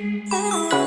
Oh.